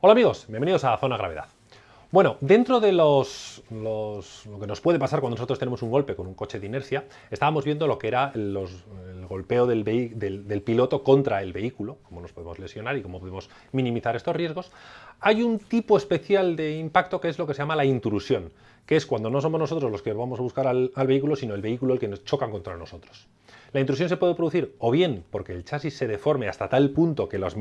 Hola amigos, bienvenidos a Zona Gravedad. Bueno, dentro de los, los- lo que nos puede pasar cuando nosotros tenemos un golpe con un coche de inercia, estábamos viendo lo que era el golpeo del- del piloto contra el vehículo, cómo nos podemos lesionar y cómo podemos minimizar estos riesgos. Hay un tipo especial de impacto que es lo que se llama la intrusión, que es cuando no somos nosotros los que vamos a buscar al, vehículo, sino el vehículo el que nos choca contra nosotros. La intrusión se puede producir o bien porque el chasis se deforme hasta tal punto que el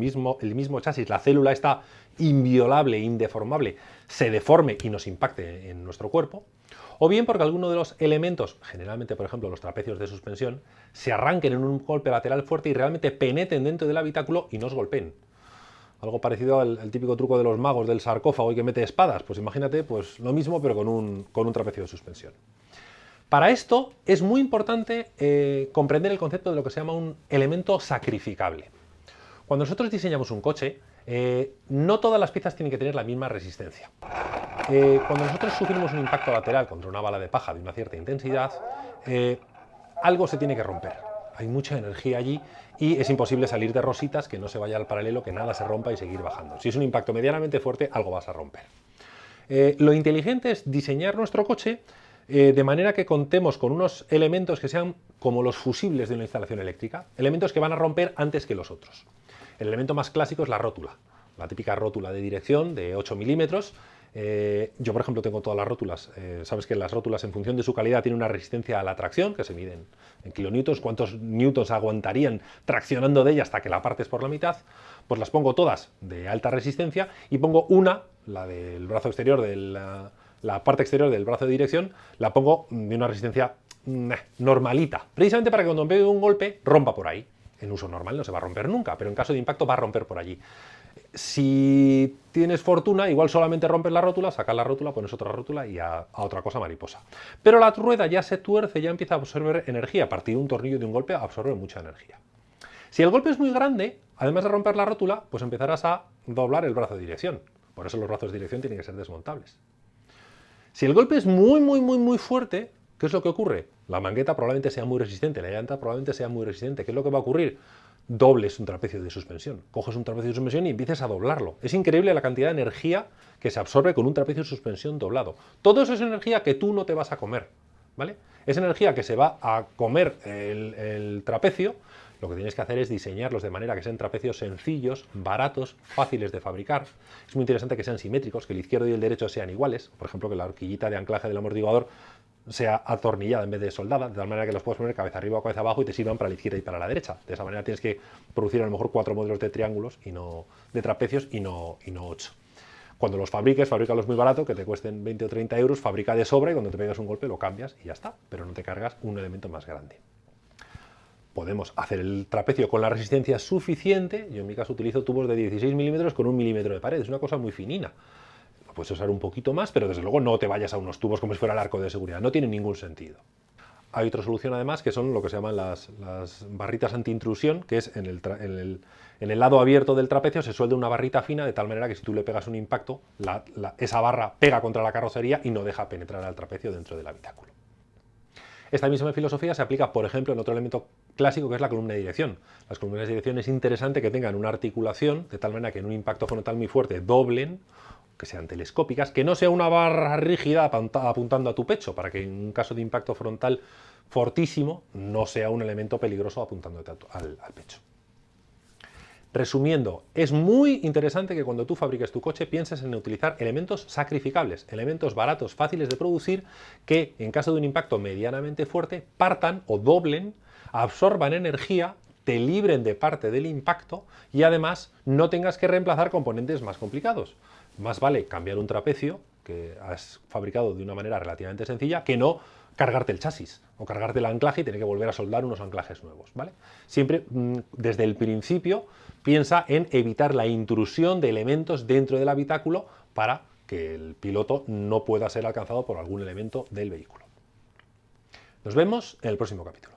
mismo chasis, la célula está inviolable, indeformable, se deforme y nos impacte en nuestro cuerpo, o bien porque alguno de los elementos, generalmente por ejemplo los trapecios de suspensión, se arranquen en un golpe lateral fuerte y realmente penetren dentro del habitáculo y nos golpeen. Algo parecido al, típico truco de los magos del sarcófago y que mete espadas, pues imagínate pues lo mismo pero con un, con un trapecio de suspensión. Para esto es muy importante eh, comprender el concepto de lo que se llama un elemento sacrificable. Cuando nosotros diseñamos un coche, eh, no todas las piezas tienen que tener la misma resistencia. Eh, cuando nosotros sufrimos un impacto lateral contra una bala de paja de una cierta intensidad, algo se tiene que romper. Hay mucha energía allí y es imposible salir de rositas, que no se vaya al paralelo, que nada se rompa y seguir bajando. Si es un impacto medianamente fuerte, algo vas a romper. Eh, lo inteligente es diseñar nuestro coche eh, de manera que contemos con unos elementos que sean como los fusibles de una instalación eléctrica, elementos que van a romper antes que los otros. El elemento más clásico es la rótula, la típica rótula de dirección de 8 milímetros. Eh, yo, por ejemplo, tengo todas las rótulas. Eh, Sabes que las rótulas, en función de su calidad, tienen una resistencia a la tracción, que se miden en kilonewtons, cuántos newtons aguantarían traccionando de ella hasta que la partes por la mitad. Pues las pongo todas de alta resistencia y pongo una, la del brazo exterior, de la, la parte exterior del brazo de dirección, la pongo de una resistencia mm, normalita, precisamente para que cuando me pegue un golpe rompa por ahí. En uso normal no se va a romper nunca, pero en caso de impacto va a romper por allí. Si tienes fortuna, igual solamente rompes la rótula, sacas la rótula, pones otra rótula y a, otra cosa mariposa. Pero la rueda ya se tuerce, ya empieza a absorber energía. A partir de un tornillo de un golpe absorbe mucha energía. Si el golpe es muy grande, además de romper la rótula, pues empezarás a doblar el brazo de dirección. Por eso los brazos de dirección tienen que ser desmontables. Si el golpe es muy, muy, muy, muy fuerte, ¿qué es lo que ocurre? La mangueta probablemente sea muy resistente, la llanta probablemente sea muy resistente. ¿Qué es lo que va a ocurrir? Dobles un trapecio de suspensión. Coges un trapecio de suspensión y empiezas a doblarlo. Es increíble la cantidad de energía que se absorbe con un trapecio de suspensión doblado. Todo eso es energía que tú no te vas a comer. ¿Vale? Es energía que se va a comer el, el trapecio. Lo que tienes que hacer es diseñarlos de manera que sean trapecios sencillos, baratos, fáciles de fabricar. Es muy interesante que sean simétricos, que el izquierdo y el derecho sean iguales. Por ejemplo, que la horquillita de anclaje del amortiguador sea atornillada en vez de soldada, de tal manera que los puedes poner cabeza arriba o cabeza abajo y te sirvan para la izquierda y para la derecha. De esa manera tienes que producir a lo mejor cuatro modelos de triángulos y no de trapecios y no, y no ocho. Cuando los fabriques, fabrícalos muy barato, que te cuesten 20 o 30 euros, fabrica de sobra y cuando te pegas un golpe lo cambias y ya está, pero no te cargas un elemento más grande. Podemos hacer el trapecio con la resistencia suficiente, yo en mi caso utilizo tubos de 16 milímetros con un milímetro de pared, es una cosa muy finina. Puedes usar un poquito más, pero desde luego no te vayas a unos tubos como si fuera el arco de seguridad, no tiene ningún sentido. Hay otra solución además que son lo que se llaman las, las barritas anti-intrusión, que es en el, en, el, en el lado abierto del trapecio se suelda una barrita fina de tal manera que si tú le pegas un impacto, esa barra pega contra la carrocería y no deja penetrar al trapecio dentro del habitáculo. Esta misma filosofía se aplica, por ejemplo, en otro elemento clásico que es la columna de dirección. Las columnas de dirección es interesante que tengan una articulación de tal manera que en un impacto frontal muy fuerte doblen, que sean telescópicas, que no sea una barra rígida apunta- apuntando a tu pecho, para que en un caso de impacto frontal fortísimo no sea un elemento peligroso apuntándote al pecho. Resumiendo, es muy interesante que cuando tú fabriques tu coche pienses en utilizar elementos sacrificables, elementos baratos, fáciles de producir, que en caso de un impacto medianamente fuerte partan o doblen, absorban energía, te libren de parte del impacto y además no tengas que reemplazar componentes más complicados. Más vale cambiar un trapecio que has fabricado de una manera relativamente sencilla que no cargarte el chasis o cargarte el anclaje y tener que volver a soldar unos anclajes nuevos. ¿vale? Siempre mm, desde el principio piensa en evitar la intrusión de elementos dentro del habitáculo para que el piloto no pueda ser alcanzado por algún elemento del vehículo. Nos vemos en el próximo capítulo.